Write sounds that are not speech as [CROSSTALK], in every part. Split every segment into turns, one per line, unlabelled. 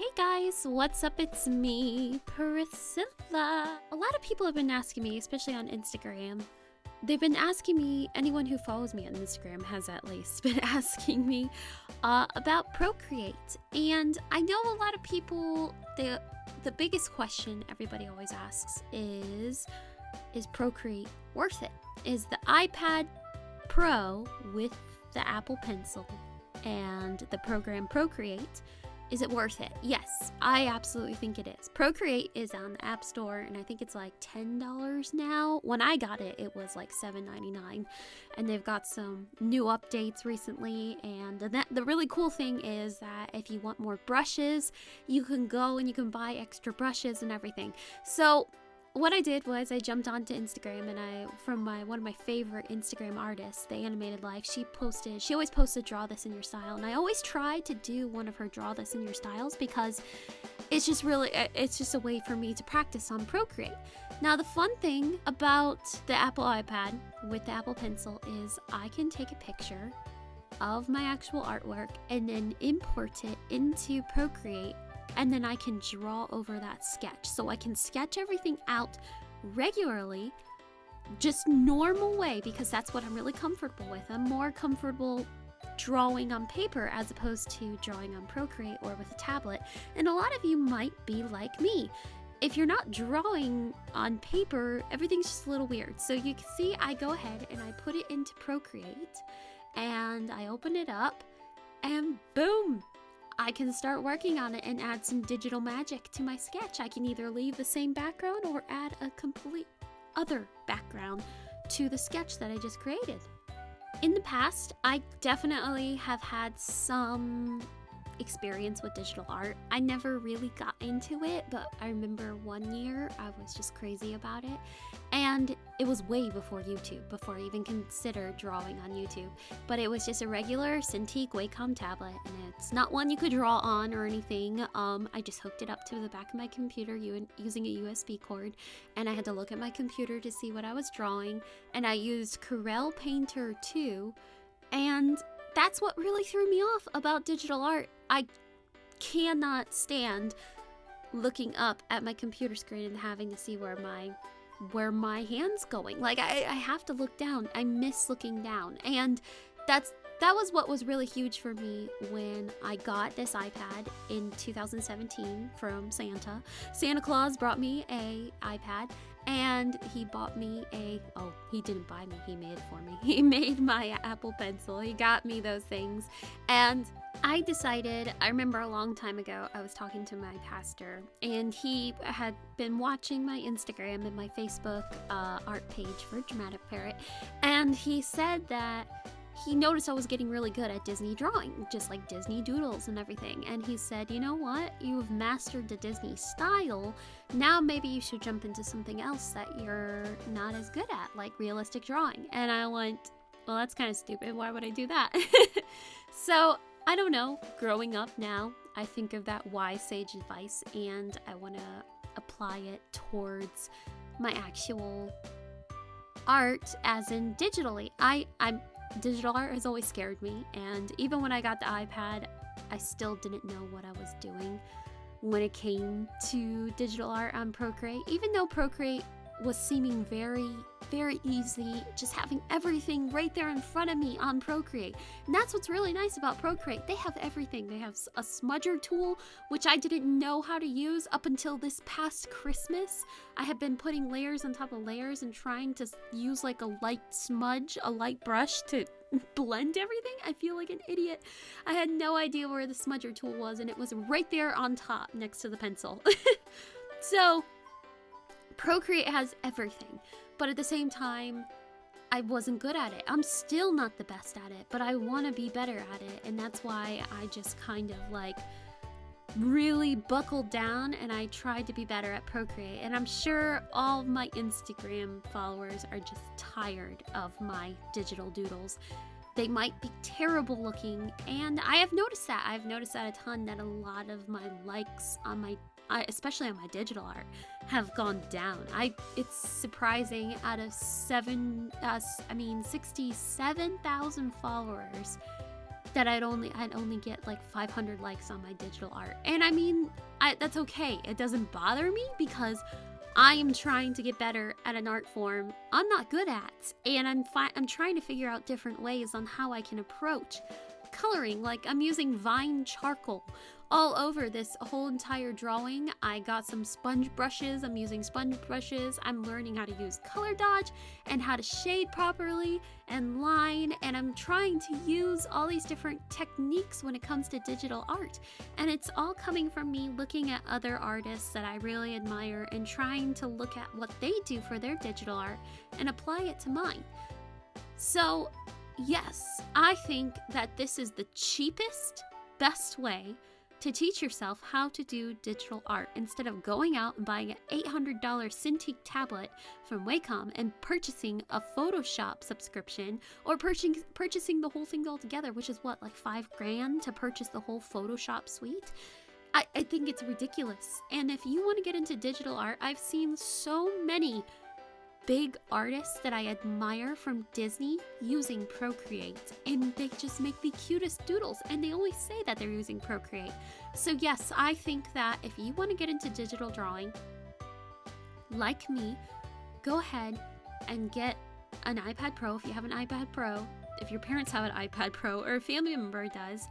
Hey guys, what's up? It's me, Priscilla. A lot of people have been asking me, especially on Instagram. They've been asking me, anyone who follows me on Instagram has at least [LAUGHS] been asking me uh, about Procreate. And I know a lot of people, the, the biggest question everybody always asks is Is Procreate worth it? Is the iPad Pro with the Apple Pencil and the program Procreate is it worth it? Yes, I absolutely think it is. Procreate is on the App Store and I think it's like $10 now. When I got it, it was like $7.99. And they've got some new updates recently and the, the really cool thing is that if you want more brushes, you can go and you can buy extra brushes and everything. So what I did was I jumped onto Instagram and I from my one of my favorite Instagram artists, the animated life, she posted she always posted draw this in your style and I always try to do one of her draw this in your styles because it's just really uh, it's just a way for me to practice on Procreate. Now the fun thing about the Apple iPad with the Apple Pencil is I can take a picture of my actual artwork and then import it into Procreate and then I can draw over that sketch. So I can sketch everything out regularly, just normal way, because that's what I'm really comfortable with. I'm more comfortable drawing on paper as opposed to drawing on Procreate or with a tablet. And a lot of you might be like me. If you're not drawing on paper, everything's just a little weird. So you can see I go ahead and I put it into Procreate and I open it up and boom, I can start working on it and add some digital magic to my sketch. I can either leave the same background or add a complete other background to the sketch that I just created. In the past, I definitely have had some experience with digital art. I never really got into it, but I remember one year I was just crazy about it. And it was way before YouTube, before I even considered drawing on YouTube. But it was just a regular Cintiq Wacom tablet, and it's not one you could draw on or anything. Um, I just hooked it up to the back of my computer using a USB cord, and I had to look at my computer to see what I was drawing. And I used Corel Painter 2, and that's what really threw me off about digital art. I cannot stand looking up at my computer screen and having to see where my where my hand's going. Like I, I have to look down. I miss looking down. And that's that was what was really huge for me when I got this iPad in 2017 from Santa. Santa Claus brought me a iPad and he bought me a oh he didn't buy me he made it for me. [LAUGHS] He made my apple pencil. He got me those things. And i decided i remember a long time ago i was talking to my pastor and he had been watching my instagram and my facebook uh, art page for dramatic parrot. And he said that he noticed I was getting really good at Disney drawing, just like Disney doodles and everything. And he said, You know what? You've mastered the Disney style. Now maybe you should jump into something else that you're not as good at, like realistic drawing. And I went, Well, that's kind of stupid. Why would I do that? [LAUGHS] so I don't know. Growing up now, I think of that wise sage advice and I want to apply it towards my actual art as in digitally. I I'm digital art has always scared me, and even when I got the iPad, I still didn't know what I was doing when it came to digital art on Procreate. Even though Procreate was seeming very, very easy, just having everything right there in front of me on Procreate. And that's what's really nice about Procreate. They have everything. They have a smudger tool, which I didn't know how to use up until this past Christmas. I had been putting layers on top of layers and trying to use like a light smudge, a light brush to [LAUGHS] blend everything. I feel like an idiot. I had no idea where the smudger tool was, and it was right there on top next to the pencil. [LAUGHS] so, Procreate has everything, but at the same time, I wasn't good at it. I'm still not the best at it, but I want to be better at it, and that's why I just kind of like really buckled down and I tried to be better at Procreate. And I'm sure all my Instagram followers are just tired of my digital doodles. They might be terrible looking, and I have noticed that. I've noticed that a ton that a lot of my likes on my especially on my digital art, have gone down. I it's surprising out of seven, uh, I mean sixty-seven thousand followers. that I'd only I'd only get like 500 likes on my digital art. And I mean, I, that's okay. It doesn't bother me because I am trying to get better at an art form I'm not good at, and I'm fi- I'm trying to figure out different ways on how I can approach coloring. Like I'm using Vine charcoal all over this whole entire drawing. I got some sponge brushes. I'm using sponge brushes. I'm learning how to use color dodge and how to shade properly and line. And I'm trying to use all these different techniques when it comes to digital art. And it's all coming from me looking at other artists that I really admire and trying to look at what they do for their digital art and apply it to mine. So, yes, I think that this is the cheapest, best way to teach yourself how to do digital art instead of going out and buying an $800 Cintiq tablet from Wacom and purchasing a Photoshop subscription or purchasing purchasing the whole thing altogether, which is what like five grand to purchase the whole Photoshop suite. I, I think it's ridiculous. And if you want to get into digital art, I've seen so many big artists that I admire from Disney using Procreate, and they just make the cutest doodles, and they always say that they're using Procreate. So, yes, I think that if you want to get into digital drawing, like me, go ahead and get an iPad Pro if you have an iPad Pro. If your parents have an iPad Pro or a family member does,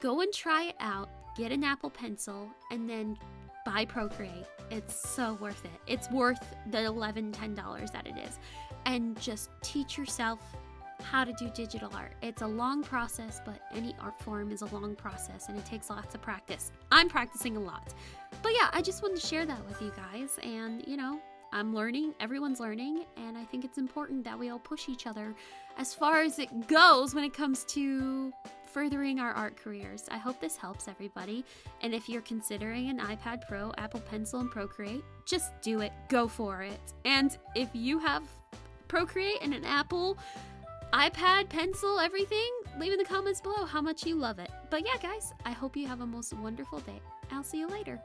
go and try it out, get an Apple Pencil, and then buy Procreate. It's so worth it. It's worth the $11, $10 that it is. And just teach yourself how to do digital art. It's a long process, but any art form is a long process and it takes lots of practice. I'm practicing a lot. But yeah, I just wanted to share that with you guys. And, you know, I'm learning, everyone's learning, and I think it's important that we all push each other as far as it goes when it comes to furthering our art careers. I hope this helps everybody. And if you're considering an iPad Pro, Apple Pencil, and Procreate, just do it. Go for it. And if you have Procreate and an Apple, iPad, pencil, everything, leave in the comments below how much you love it. But yeah, guys, I hope you have a most wonderful day. I'll see you later.